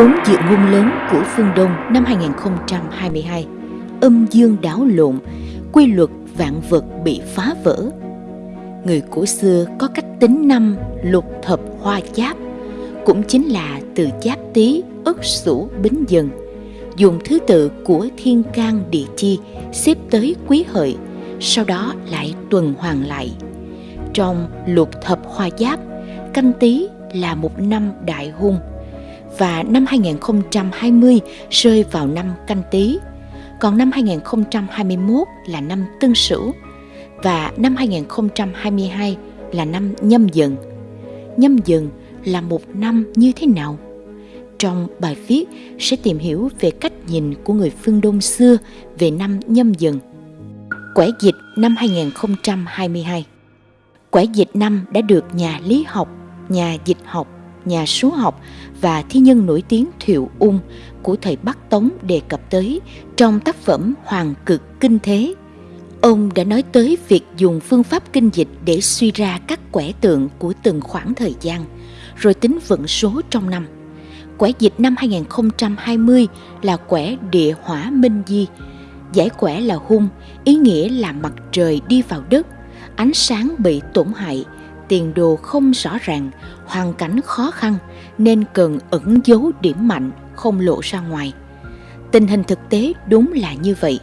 Bốn dự ngôn lớn của phương Đông năm 2022 Âm dương đảo lộn, quy luật vạn vật bị phá vỡ. Người cổ xưa có cách tính năm lục thập hoa giáp Cũng chính là từ giáp tý, ất sửu, bính dần Dùng thứ tự của thiên can địa chi xếp tới quý hợi Sau đó lại tuần hoàn lại. Trong lục thập hoa giáp Canh tý là một năm đại hung và năm 2020 rơi vào năm canh tí, còn năm 2021 là năm tân sửu và năm 2022 là năm nhâm dần. Nhâm dần là một năm như thế nào? Trong bài viết sẽ tìm hiểu về cách nhìn của người phương Đông xưa về năm nhâm dần. Quẻ dịch năm 2022 Quẻ dịch năm đã được nhà lý học, nhà dịch học nhà số học và thi nhân nổi tiếng Thiệu Ung của thời Bắc Tống đề cập tới trong tác phẩm Hoàng cực kinh thế. Ông đã nói tới việc dùng phương pháp kinh dịch để suy ra các quẻ tượng của từng khoảng thời gian, rồi tính vận số trong năm. Quẻ dịch năm 2020 là quẻ địa hỏa minh di, giải quẻ là hung, ý nghĩa là mặt trời đi vào đất, ánh sáng bị tổn hại, tiền đồ không rõ ràng, hoàn cảnh khó khăn nên cần ẩn giấu điểm mạnh không lộ ra ngoài. Tình hình thực tế đúng là như vậy.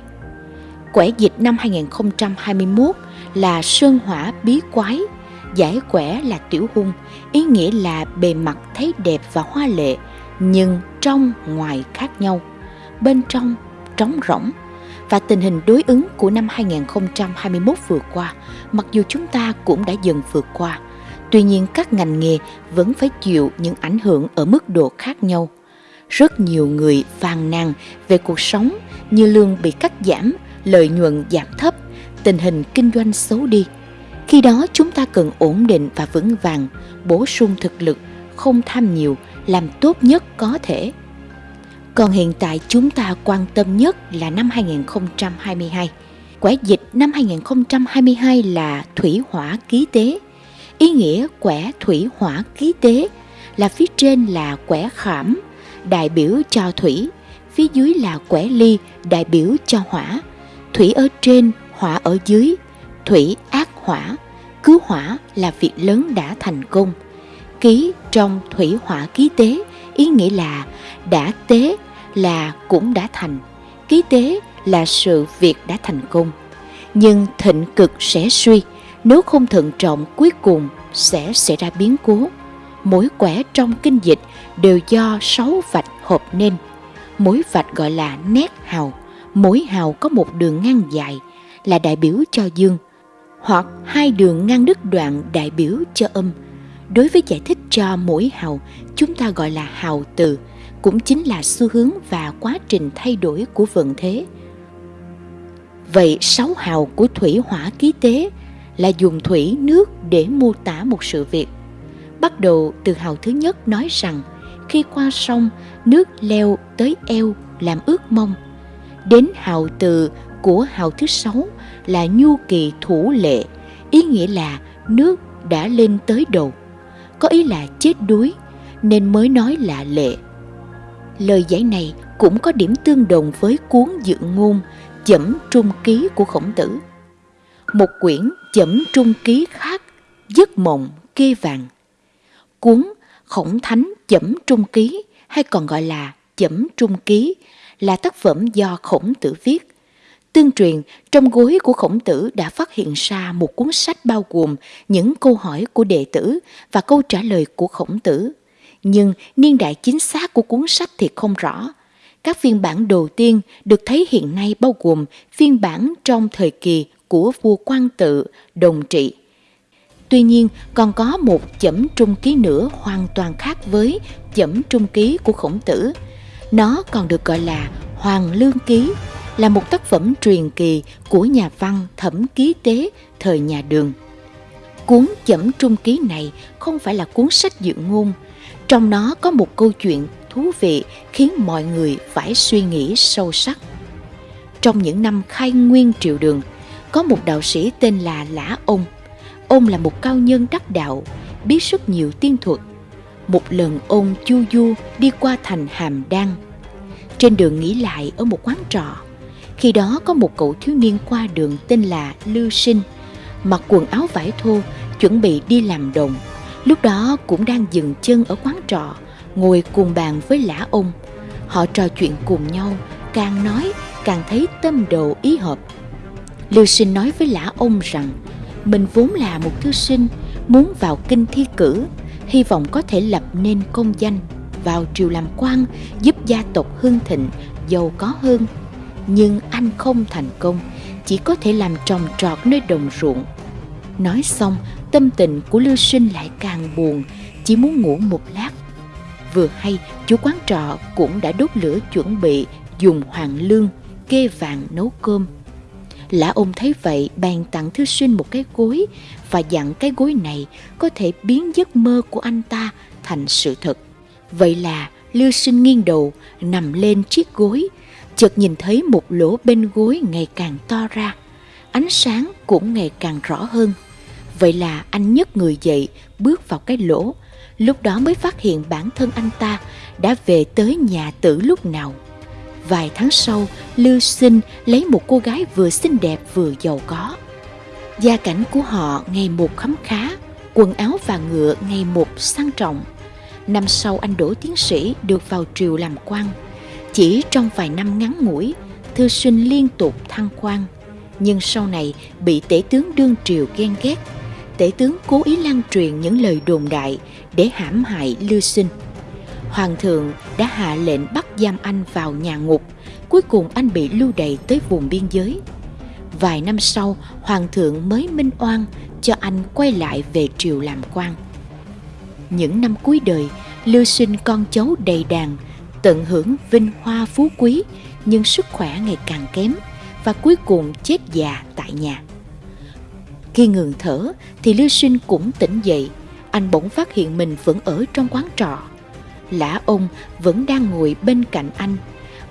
Quẻ dịch năm 2021 là sơn hỏa bí quái, giải quẻ là tiểu hung, ý nghĩa là bề mặt thấy đẹp và hoa lệ, nhưng trong ngoài khác nhau. Bên trong trống rỗng, và tình hình đối ứng của năm 2021 vừa qua, mặc dù chúng ta cũng đã dần vượt qua, tuy nhiên các ngành nghề vẫn phải chịu những ảnh hưởng ở mức độ khác nhau. Rất nhiều người phàn nàn về cuộc sống như lương bị cắt giảm, lợi nhuận giảm thấp, tình hình kinh doanh xấu đi. Khi đó chúng ta cần ổn định và vững vàng, bổ sung thực lực, không tham nhiều, làm tốt nhất có thể còn hiện tại chúng ta quan tâm nhất là năm 2022. Quẻ dịch năm 2022 là thủy hỏa ký tế. Ý nghĩa quẻ thủy hỏa ký tế là phía trên là quẻ khảm, đại biểu cho thủy, phía dưới là quẻ ly, đại biểu cho hỏa. Thủy ở trên, hỏa ở dưới, thủy ác hỏa, cứu hỏa là việc lớn đã thành công. Ký trong thủy hỏa ký tế, ý nghĩa là đã tế là cũng đã thành, ký tế là sự việc đã thành công. Nhưng thịnh cực sẽ suy, nếu không thận trọng cuối cùng sẽ xảy ra biến cố. Mỗi quẻ trong kinh dịch đều do sáu vạch hợp nên. Mỗi vạch gọi là nét hào, mỗi hào có một đường ngang dài là đại biểu cho dương, hoặc hai đường ngang đứt đoạn đại biểu cho âm. Đối với giải thích cho mỗi hào, chúng ta gọi là hào từ, cũng chính là xu hướng và quá trình thay đổi của vận thế. Vậy sáu hào của thủy hỏa ký tế là dùng thủy nước để mô tả một sự việc. Bắt đầu từ hào thứ nhất nói rằng khi qua sông nước leo tới eo làm ướt mông. Đến hào từ của hào thứ sáu là nhu kỳ thủ lệ, ý nghĩa là nước đã lên tới đầu. Có ý là chết đuối nên mới nói là lệ Lời giải này cũng có điểm tương đồng với cuốn dự ngôn Chẩm Trung Ký của Khổng Tử. Một quyển Chẩm Trung Ký khác, Giấc Mộng Kê Vàng. Cuốn Khổng Thánh Chẩm Trung Ký hay còn gọi là Chẩm Trung Ký là tác phẩm do Khổng Tử viết. Tương truyền, trong gối của Khổng Tử đã phát hiện ra một cuốn sách bao gồm những câu hỏi của đệ tử và câu trả lời của Khổng Tử nhưng niên đại chính xác của cuốn sách thì không rõ. Các phiên bản đầu tiên được thấy hiện nay bao gồm phiên bản trong thời kỳ của vua quan tự, đồng trị. Tuy nhiên, còn có một chẩm trung ký nữa hoàn toàn khác với chẩm trung ký của khổng tử. Nó còn được gọi là Hoàng Lương Ký, là một tác phẩm truyền kỳ của nhà văn thẩm ký tế thời nhà đường. Cuốn chẩm trung ký này không phải là cuốn sách dự ngôn, trong nó có một câu chuyện thú vị khiến mọi người phải suy nghĩ sâu sắc. Trong những năm khai nguyên triều đường, có một đạo sĩ tên là Lã Ông. Ông là một cao nhân đắc đạo, biết rất nhiều tiên thuật. một lần ông Chu Du đi qua thành Hàm Đăng. Trên đường nghỉ lại ở một quán trọ, khi đó có một cậu thiếu niên qua đường tên là Lưu Sinh, mặc quần áo vải thô, chuẩn bị đi làm đồng. Lúc đó cũng đang dừng chân ở quán trọ, ngồi cùng bàn với lã ông. Họ trò chuyện cùng nhau, càng nói càng thấy tâm đầu ý hợp. Lưu Sinh nói với lã ông rằng mình vốn là một thư sinh muốn vào kinh thi cử, hy vọng có thể lập nên công danh, vào triều làm quan, giúp gia tộc Hương thịnh, giàu có hơn. Nhưng anh không thành công, chỉ có thể làm trồng trọt nơi đồng ruộng. Nói xong, tâm tình của Lưu Sinh lại càng buồn, chỉ muốn ngủ một lát. Vừa hay, chủ quán trọ cũng đã đốt lửa chuẩn bị dùng hoàng lương, kê vàng nấu cơm. Lã ông thấy vậy bèn tặng thư sinh một cái gối và dặn cái gối này có thể biến giấc mơ của anh ta thành sự thật. Vậy là Lưu Sinh nghiêng đầu nằm lên chiếc gối, chợt nhìn thấy một lỗ bên gối ngày càng to ra, ánh sáng cũng ngày càng rõ hơn. Vậy là anh nhấc người dậy, bước vào cái lỗ, lúc đó mới phát hiện bản thân anh ta đã về tới nhà tử lúc nào. Vài tháng sau, Lưu Sinh lấy một cô gái vừa xinh đẹp vừa giàu có. Gia cảnh của họ ngày một khấm khá, quần áo và ngựa ngày một sang trọng. Năm sau anh đỗ tiến sĩ được vào triều làm quan. Chỉ trong vài năm ngắn ngủi, thư sinh liên tục thăng quan. Nhưng sau này bị tể tướng đương triều ghen ghét. Tể tướng cố ý lan truyền những lời đồn đại để hãm hại Lưu Sinh. Hoàng thượng đã hạ lệnh bắt giam anh vào nhà ngục. Cuối cùng anh bị lưu đày tới vùng biên giới. Vài năm sau, Hoàng thượng mới minh oan cho anh quay lại về triều làm quan. Những năm cuối đời, Lưu sinh con cháu đầy đàn, tận hưởng vinh hoa phú quý, nhưng sức khỏe ngày càng kém và cuối cùng chết già tại nhà. Khi ngừng thở thì Lưu Sinh cũng tỉnh dậy, anh bỗng phát hiện mình vẫn ở trong quán trọ. Lã ông vẫn đang ngồi bên cạnh anh,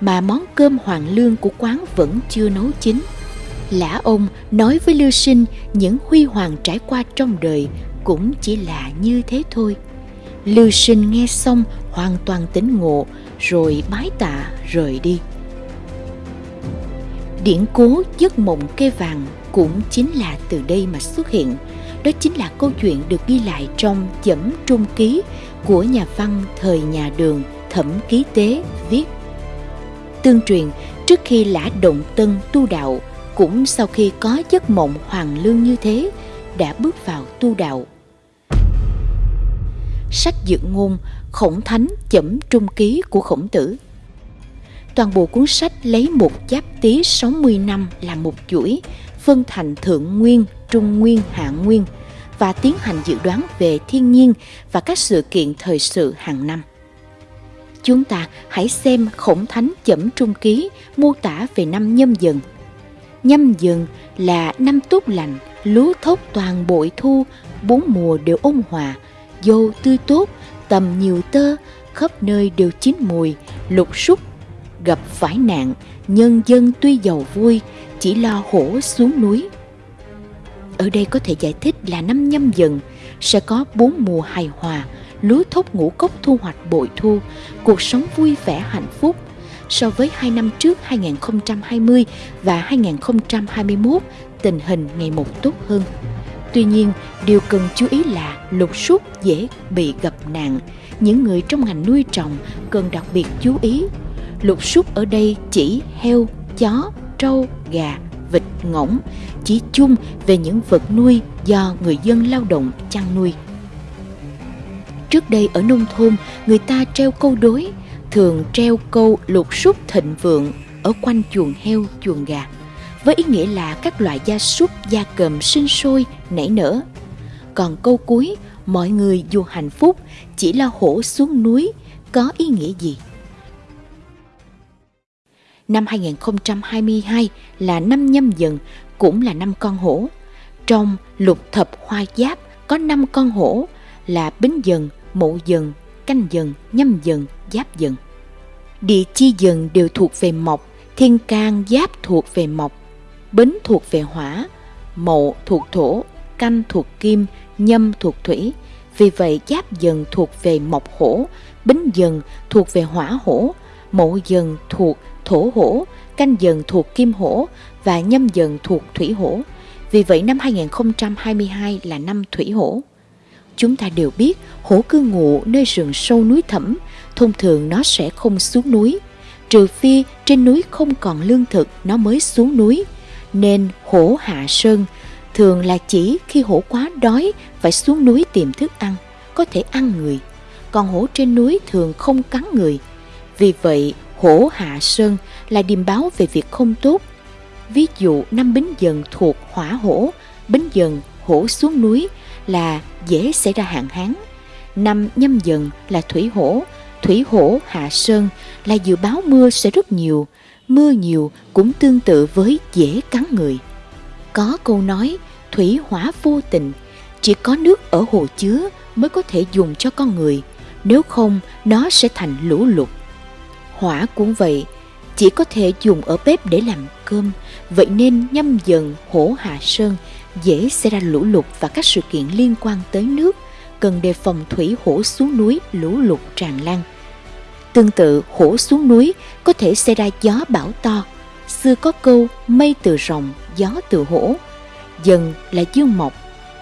mà món cơm hoàng lương của quán vẫn chưa nấu chín. Lã ông nói với Lưu Sinh những huy hoàng trải qua trong đời cũng chỉ là như thế thôi. Lưu Sinh nghe xong hoàn toàn tỉnh ngộ rồi bái tạ rời đi. Điển cố giấc mộng kê vàng cũng chính là từ đây mà xuất hiện. Đó chính là câu chuyện được ghi lại trong chẩm trung ký của nhà văn thời nhà đường Thẩm Ký Tế viết. Tương truyền, trước khi lã động tân tu đạo, cũng sau khi có giấc mộng hoàng lương như thế, đã bước vào tu đạo. Sách dự ngôn Khổng Thánh chẩm trung ký của khổng tử Toàn bộ cuốn sách lấy một giáp tí 60 năm làm một chuỗi, phân thành thượng nguyên, trung nguyên, hạ nguyên – và tiến hành dự đoán về thiên nhiên và các sự kiện thời sự hàng năm. Chúng ta hãy xem khổng thánh chẩm trung ký mô tả về năm nhâm dần. Nhâm dần là năm tốt lành, lúa thốc toàn bội thu, bốn mùa đều ôn hòa, dâu tươi tốt, tầm nhiều tơ, khắp nơi đều chín mùi, lục súc, gặp phải nạn, nhân dân tuy giàu vui, chỉ lo hổ xuống núi ở đây có thể giải thích là năm nhâm dần sẽ có bốn mùa hài hòa, lúa thóc ngũ cốc thu hoạch bội thu, cuộc sống vui vẻ hạnh phúc. So với hai năm trước 2020 và 2021, tình hình ngày một tốt hơn. Tuy nhiên, điều cần chú ý là lục súc dễ bị gặp nạn. Những người trong ngành nuôi trồng cần đặc biệt chú ý. Lục súc ở đây chỉ heo, chó, trâu, gà, ngỗng, chỉ chung về những vật nuôi do người dân lao động chăn nuôi. Trước đây ở nông thôn, người ta treo câu đối, thường treo câu lục súc thịnh vượng ở quanh chuồng heo, chuồng gà, với ý nghĩa là các loại gia súc, gia cầm sinh sôi, nảy nở. Còn câu cuối, mọi người dù hạnh phúc, chỉ là hổ xuống núi, có ý nghĩa gì? Năm 2022 là năm nhâm dần, cũng là năm con hổ. Trong lục thập hoa giáp có năm con hổ là bính dần, mậu dần, canh dần, nhâm dần, giáp dần. Địa chi dần đều thuộc về mộc, thiên can giáp thuộc về mộc, bính thuộc về hỏa, mậu thuộc thổ, canh thuộc kim, nhâm thuộc thủy Vì vậy giáp dần thuộc về mộc hổ, bính dần thuộc về hỏa hổ, mậu dần thuộc thổ hổ, canh dần thuộc kim hổ và nhâm dần thuộc thủy hổ. Vì vậy năm 2022 là năm thủy hổ. Chúng ta đều biết hổ cư ngụ nơi rừng sâu núi thẳm, thông thường nó sẽ không xuống núi. Trừ phi trên núi không còn lương thực nó mới xuống núi. Nên hổ hạ sơn thường là chỉ khi hổ quá đói phải xuống núi tìm thức ăn, có thể ăn người. Còn hổ trên núi thường không cắn người. Vì vậy, hổ hạ sơn là điềm báo về việc không tốt. Ví dụ năm bính dần thuộc hỏa hổ, bính dần hổ xuống núi là dễ xảy ra hạn hán. Năm nhâm dần là thủy hổ, thủy hổ hạ sơn là dự báo mưa sẽ rất nhiều. Mưa nhiều cũng tương tự với dễ cắn người. Có câu nói thủy hỏa vô tình, chỉ có nước ở hồ chứa mới có thể dùng cho con người, nếu không nó sẽ thành lũ lụt. Hỏa cũng vậy, chỉ có thể dùng ở bếp để làm cơm, vậy nên nhâm dần hổ hạ sơn dễ xảy ra lũ lụt và các sự kiện liên quan tới nước, cần đề phòng thủy hổ xuống núi lũ lụt tràn lan. Tương tự, hổ xuống núi có thể xảy ra gió bão to. Xưa có câu mây từ rồng, gió từ hổ. Dần là dương mộc,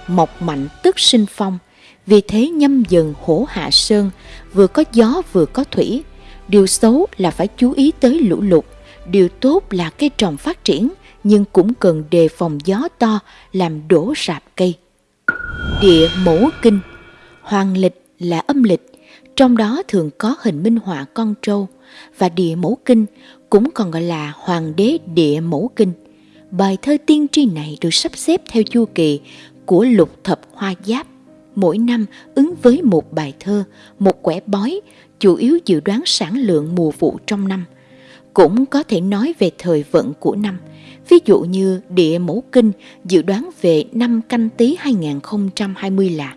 mộc mạnh tức sinh phong. Vì thế nhâm dần hổ hạ sơn, vừa có gió vừa có thủy. Điều xấu là phải chú ý tới lũ lụt. Điều tốt là cây trồng phát triển, nhưng cũng cần đề phòng gió to làm đổ rạp cây. Địa mẫu kinh Hoàng lịch là âm lịch, trong đó thường có hình minh họa con trâu và địa mẫu kinh cũng còn gọi là hoàng đế địa mẫu kinh. Bài thơ tiên tri này được sắp xếp theo chu kỳ của lục thập hoa giáp. Mỗi năm ứng với một bài thơ, một quẻ bói, chủ yếu dự đoán sản lượng mùa vụ trong năm. Cũng có thể nói về thời vận của năm. Ví dụ như địa mẫu kinh dự đoán về năm canh tí 2020 là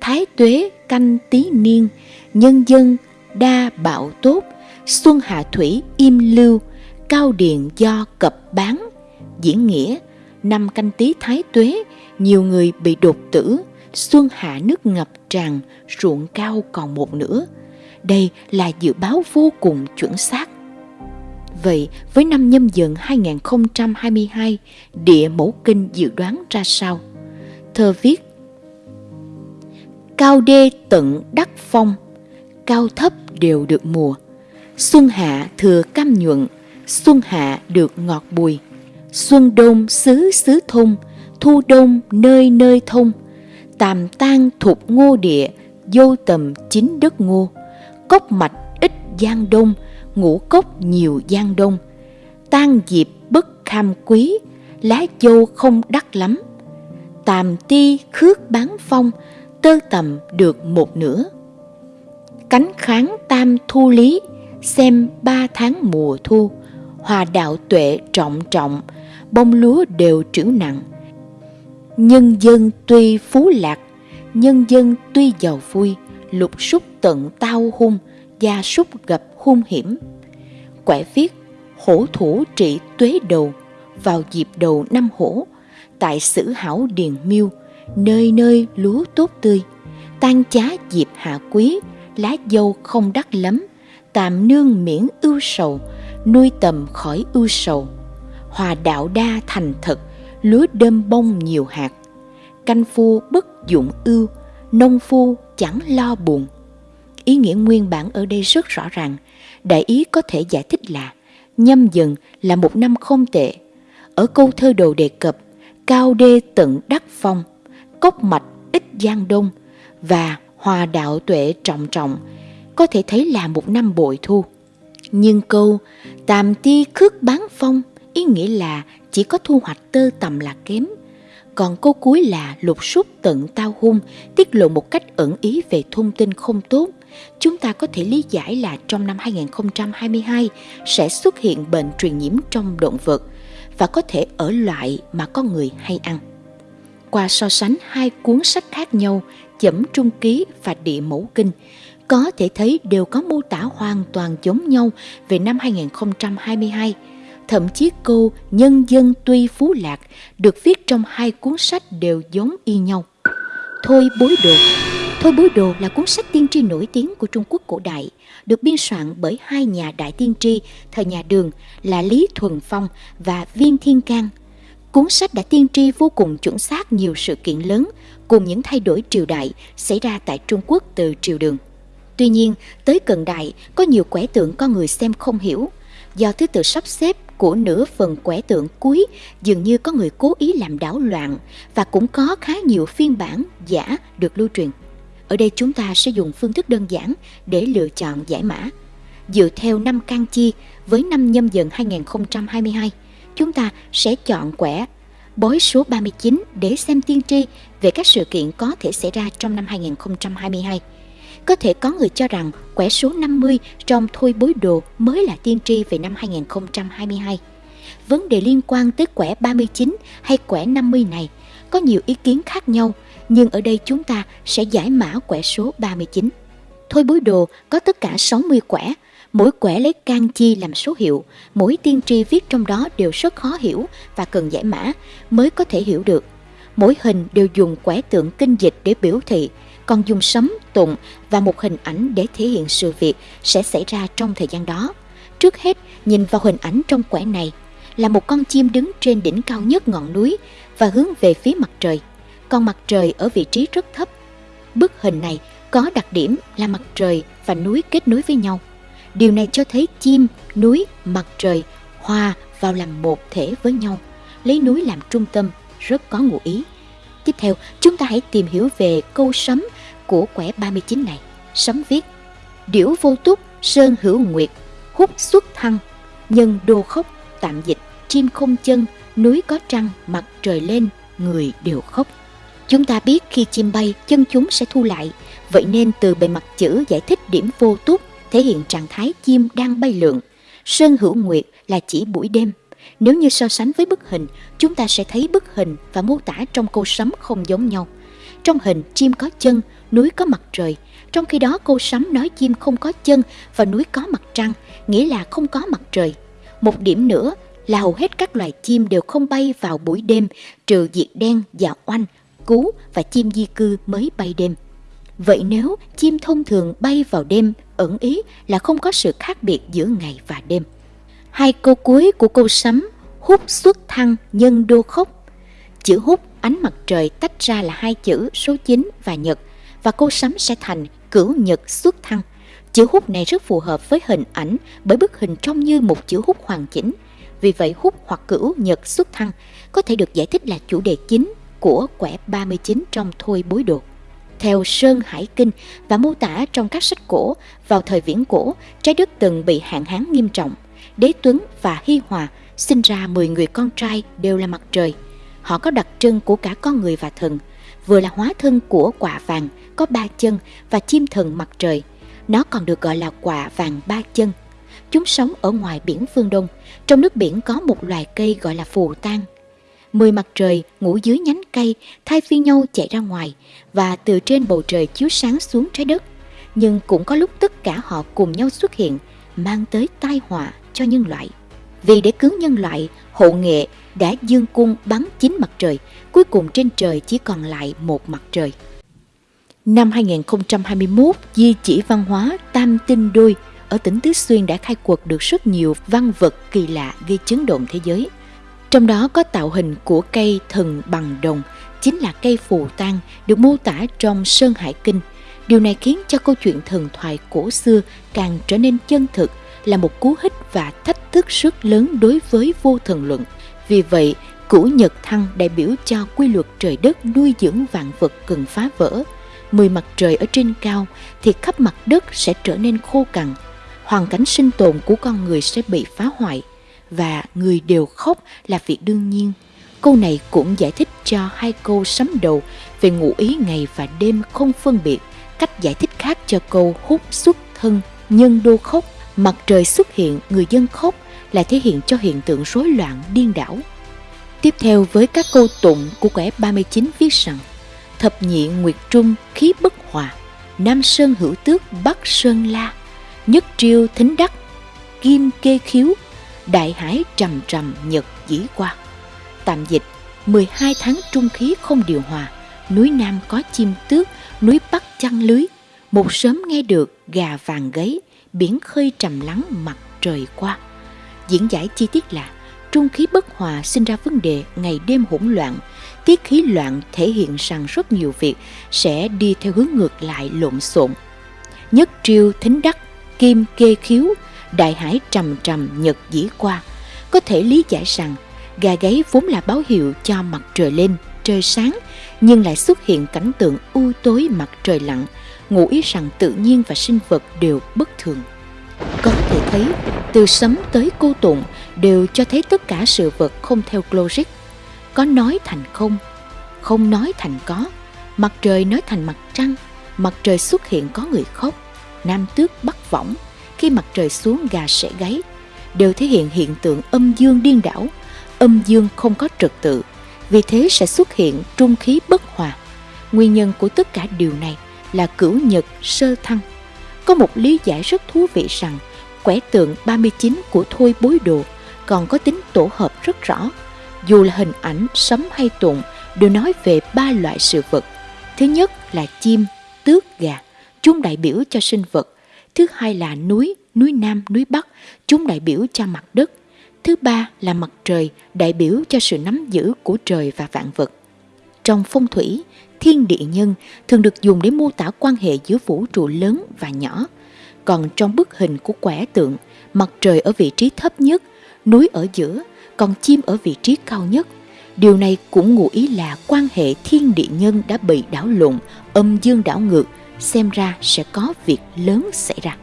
Thái tuế canh tí niên, nhân dân đa bạo tốt, xuân hạ thủy im lưu, cao điền do cập bán. Diễn nghĩa, năm canh tí thái tuế, nhiều người bị đột tử, xuân hạ nước ngập tràn, ruộng cao còn một nửa. Đây là dự báo vô cùng chuẩn xác. Vậy với năm nhâm dần 2022, địa mẫu kinh dự đoán ra sao? Thơ viết Cao đê tận đắc phong, cao thấp đều được mùa. Xuân hạ thừa cam nhuận, xuân hạ được ngọt bùi. Xuân đông xứ xứ thôn, thu đông nơi nơi thông. Tàm tan thục ngô địa, vô tầm chính đất ngô. Cốc mạch ít giang đông, ngũ cốc nhiều giang đông. Tan dịp bất kham quý, lá dâu không đắt lắm. Tàm ti khước bán phong, tơ tầm được một nửa. Cánh kháng tam thu lý, xem ba tháng mùa thu, hòa đạo tuệ trọng trọng, bông lúa đều trưởng nặng. Nhân dân tuy phú lạc, nhân dân tuy giàu vui, lục súc tận tao hung, gia súc gặp hung hiểm. Quẻ viết, hổ thủ trị tuế đầu, vào dịp đầu năm hổ, tại sử hảo điền miêu, nơi nơi lúa tốt tươi. Tan chá dịp hạ quý lá dâu không đắt lắm tạm nương miễn ưu sầu nuôi tầm khỏi ưu sầu. Hòa đạo đa thành thật lúa đơm bông nhiều hạt. Canh phu bất dụng ưu nông phu chẳng lo buồn ý nghĩa nguyên bản ở đây rất rõ ràng đại ý có thể giải thích là nhâm dần là một năm không tệ ở câu thơ đầu đề cập cao đê tận đắc phong cốc mạch ít giang đông và hòa đạo tuệ trọng trọng, có thể thấy là một năm bội thu. Nhưng câu tàm ti khước bán phong ý nghĩa là chỉ có thu hoạch tơ tầm là kém. Còn câu cuối là lục súc tận tao hung, tiết lộ một cách ẩn ý về thông tin không tốt. Chúng ta có thể lý giải là trong năm 2022 sẽ xuất hiện bệnh truyền nhiễm trong động vật và có thể ở loại mà con người hay ăn. Qua so sánh hai cuốn sách khác nhau chẩm trung ký và địa mẫu kinh có thể thấy đều có mô tả hoàn toàn giống nhau về năm 2022. Thậm chí câu Nhân dân tuy phú lạc được viết trong hai cuốn sách đều giống y nhau. Thôi bối đồ, Thôi Bối Đồ là cuốn sách tiên tri nổi tiếng của Trung Quốc cổ đại, được biên soạn bởi hai nhà đại tiên tri thời nhà Đường là Lý Thuần Phong và Viên Thiên Cang. Cuốn sách đã tiên tri vô cùng chuẩn xác nhiều sự kiện lớn cùng những thay đổi triều đại xảy ra tại Trung Quốc từ triều Đường. Tuy nhiên, tới cận đại có nhiều quẻ tượng con người xem không hiểu, do thứ tự sắp xếp của nửa phần quẻ tượng cuối dường như có người cố ý làm đảo loạn và cũng có khá nhiều phiên bản giả được lưu truyền. Ở đây chúng ta sẽ dùng phương thức đơn giản để lựa chọn giải mã. Dựa theo năm can chi với năm nhâm dần 2022, chúng ta sẽ chọn quẻ bói số 39 để xem tiên tri về các sự kiện có thể xảy ra trong năm 2022. Có thể có người cho rằng quẻ số 50 trong thôi bối đồ mới là tiên tri về năm 2022. Vấn đề liên quan tới quẻ 39 hay quẻ 50 này có nhiều ý kiến khác nhau, nhưng ở đây chúng ta sẽ giải mã quẻ số 39. Thôi bối đồ có tất cả 60 quẻ, mỗi quẻ lấy can chi làm số hiệu, mỗi tiên tri viết trong đó đều rất khó hiểu và cần giải mã mới có thể hiểu được. Mỗi hình đều dùng quẻ tượng kinh dịch để biểu thị, còn dùng sấm, tụng và một hình ảnh để thể hiện sự việc sẽ xảy ra trong thời gian đó. Trước hết, nhìn vào hình ảnh trong quẻ này là một con chim đứng trên đỉnh cao nhất ngọn núi và hướng về phía mặt trời. Còn mặt trời ở vị trí rất thấp. Bức hình này có đặc điểm là mặt trời và núi kết nối với nhau. Điều này cho thấy chim, núi, mặt trời hòa vào làm một thể với nhau, lấy núi làm trung tâm, rất có ngụ ý. Tiếp theo, chúng ta hãy tìm hiểu về câu sấm của quẻ 39 này. Sấm viết, Điểu vô túc, sơn hữu nguyệt, hút xuất thăng, nhân đô khóc, tạm dịch, chim không chân, núi có trăng, mặt trời lên, người đều khóc. Chúng ta biết khi chim bay, chân chúng sẽ thu lại, vậy nên từ bề mặt chữ giải thích điểm vô túc thể hiện trạng thái chim đang bay lượn. Sơn hữu nguyệt là chỉ buổi đêm. Nếu như so sánh với bức hình, chúng ta sẽ thấy bức hình và mô tả trong câu sấm không giống nhau. Trong hình, chim có chân, núi có mặt trời. Trong khi đó, câu sấm nói chim không có chân và núi có mặt trăng, nghĩa là không có mặt trời. Một điểm nữa là hầu hết các loài chim đều không bay vào buổi đêm, trừ diệt đen và oanh, cú và chim di cư mới bay đêm. Vậy nếu chim thông thường bay vào đêm, ẩn ý là không có sự khác biệt giữa ngày và đêm. Hai câu cuối của câu sấm hút xuất thăng nhân đô khốc. Chữ hút ánh mặt trời tách ra là hai chữ số 9 và nhật và câu sấm sẽ thành cửu nhật xuất thăng. Chữ hút này rất phù hợp với hình ảnh bởi bức hình trông như một chữ hút hoàn chỉnh. Vì vậy hút hoặc cửu nhật xuất thăng có thể được giải thích là chủ đề chính của quẻ 39 trong Thôi Bối Đồ. Theo Sơn Hải Kinh và mô tả trong các sách cổ, vào thời viễn cổ, trái đất từng bị hạn hán nghiêm trọng. Đế Tuấn và Hy Hòa sinh ra 10 người con trai đều là mặt trời. Họ có đặc trưng của cả con người và thần, vừa là hóa thân của quả vàng có ba chân và chim thần mặt trời. Nó còn được gọi là quả vàng ba chân. Chúng sống ở ngoài biển phương Đông. Trong nước biển có một loài cây gọi là phù tang Mười mặt trời ngủ dưới nhánh cây, thay phiên nhau chạy ra ngoài và từ trên bầu trời chiếu sáng xuống trái đất. Nhưng cũng có lúc tất cả họ cùng nhau xuất hiện, mang tới tai họa cho nhân loại. Vì để cứu nhân loại, hộ nghệ đã dương cung bắn chín mặt trời, cuối cùng trên trời chỉ còn lại một mặt trời. Năm 2021, di chỉ văn hóa Tam Tinh Đôi ở tỉnh Tứ Xuyên đã khai quật được rất nhiều văn vật kỳ lạ gây chấn động thế giới. Trong đó có tạo hình của cây thần bằng đồng, chính là cây phù tang được mô tả trong Sơn Hải Kinh. Điều này khiến cho câu chuyện thần thoại cổ xưa càng trở nên chân thực, là một cú hích và thách thức rất lớn đối với vô thần luận. Vì vậy, cửu nhật thăng đại biểu cho quy luật trời đất nuôi dưỡng vạn vật cần phá vỡ. Mười mặt trời ở trên cao thì khắp mặt đất sẽ trở nên khô cằn. Hoàn cảnh sinh tồn của con người sẽ bị phá hoại – và người đều khóc là việc đương nhiên. Câu này cũng giải thích cho hai câu sấm đầu về ngụ ý ngày và đêm không phân biệt. Cách giải thích khác cho câu hút xuất thân, nhân đô khóc, mặt trời xuất hiện, người dân khóc là thể hiện cho hiện tượng rối loạn điên đảo. Tiếp theo với các câu tụng của quẻ 39 viết rằng Thập nhị nguyệt trung khí bất hòa, Nam Sơn hữu tước Bắc Sơn la, Nhất triêu thính đắc, Kim kê khiếu đại hải trầm trầm nhật dĩ qua. Tạm dịch, 12 tháng trung khí không điều hòa, núi Nam có chim tước, núi Bắc chăn lưới. Một sớm nghe được gà vàng gáy, biển khơi trầm lắng mặt trời qua. Diễn giải chi tiết là trung khí bất hòa sinh ra vấn đề ngày đêm hỗn loạn, tiết khí loạn thể hiện rằng rất nhiều việc sẽ đi theo hướng ngược lại lộn xộn. Nhất triêu thính đắc, kim kê khiếu, đại hải trầm trầm nhật dĩ qua. Có thể lý giải rằng gà gáy vốn là báo hiệu cho mặt trời lên, trời sáng, nhưng lại xuất hiện cảnh tượng u tối mặt trời lặn, ngụ ý rằng tự nhiên và sinh vật đều bất thường. Có thể thấy, từ sấm tới cô tụng đều cho thấy tất cả sự vật không theo logic. Có nói thành không, không nói thành có, mặt trời nói thành mặt trăng, mặt trời xuất hiện có người khóc, nam tước bắt võng, khi mặt trời xuống gà sẽ gáy, đều thể hiện hiện tượng âm dương điên đảo, âm dương không có trật tự, vì thế sẽ xuất hiện trung khí bất hòa. Nguyên nhân của tất cả điều này là cửu nhật sơ thăng. Có một lý giải rất thú vị rằng quẻ tượng 39 của Thôi Bối Đồ còn có tính tổ hợp rất rõ. Dù là hình ảnh, sấm hay tụng đều nói về ba loại sự vật. Thứ nhất là chim, tước, gà, chúng đại biểu cho sinh vật. Thứ hai là núi, núi Nam, núi Bắc, chúng đại biểu cho mặt đất. Thứ ba là mặt trời, đại biểu cho sự nắm giữ của trời và vạn vật. Trong phong thủy, thiên địa nhân thường được dùng để mô tả quan hệ giữa vũ trụ lớn và nhỏ. Còn trong bức hình của quẻ tượng, mặt trời ở vị trí thấp nhất, núi ở giữa, còn chim ở vị trí cao nhất. Điều này cũng ngụ ý là quan hệ thiên địa nhân đã bị đảo lộn, âm dương đảo ngược, xem ra sẽ có việc lớn xảy ra.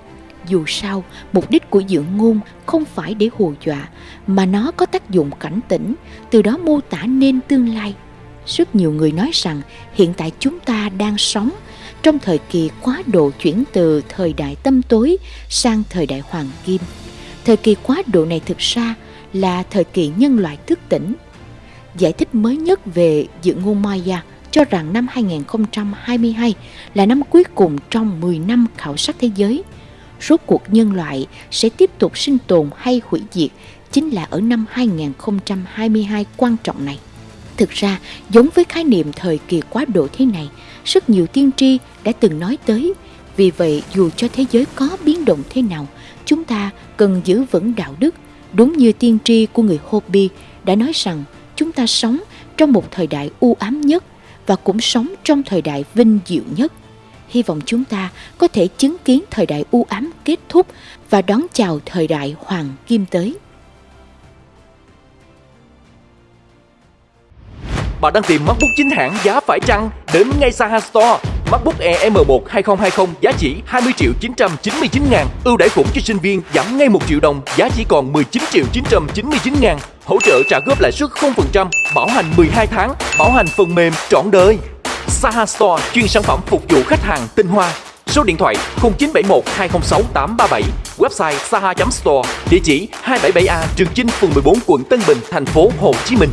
Dù sao, mục đích của dự ngôn không phải để hù dọa, mà nó có tác dụng cảnh tỉnh, từ đó mô tả nên tương lai. Rất nhiều người nói rằng hiện tại chúng ta đang sống trong thời kỳ quá độ chuyển từ thời đại tâm tối sang thời đại hoàng kim. Thời kỳ quá độ này thực ra là thời kỳ nhân loại thức tỉnh. Giải thích mới nhất về dự ngôn Maya cho rằng năm 2022 là năm cuối cùng trong 10 năm khảo sát thế giới. Rốt cuộc nhân loại sẽ tiếp tục sinh tồn hay hủy diệt chính là ở năm 2022 quan trọng này. Thực ra, giống với khái niệm thời kỳ quá độ thế này, rất nhiều tiên tri đã từng nói tới. Vì vậy, dù cho thế giới có biến động thế nào, chúng ta cần giữ vững đạo đức. Đúng như tiên tri của người Hopi đã nói rằng chúng ta sống trong một thời đại u ám nhất và cũng sống trong thời đại vinh diệu nhất. Hy vọng chúng ta có thể chứng kiến thời đại u ám kết thúc và đón chào thời đại hoàng kim tới. Bạn đang tìm MacBook chính hãng giá phải chăng? Đến ngay Saha Store. MacBook Air M1 2020 giá chỉ 20 triệu 999 ngàn. Ưu đãi khủng cho sinh viên giảm ngay 1 triệu đồng, giá chỉ còn 19 triệu 999 ngàn. Hỗ trợ trả góp lãi suất 0%, bảo hành 12 tháng, bảo hành phần mềm trọn đời. Saha Store chuyên sản phẩm phục vụ khách hàng tinh hoa. Số điện thoại 0971 206 837, website saha.store, địa chỉ 277A Trường Chinh, phường 14, quận Tân Bình, thành phố Hồ Chí Minh.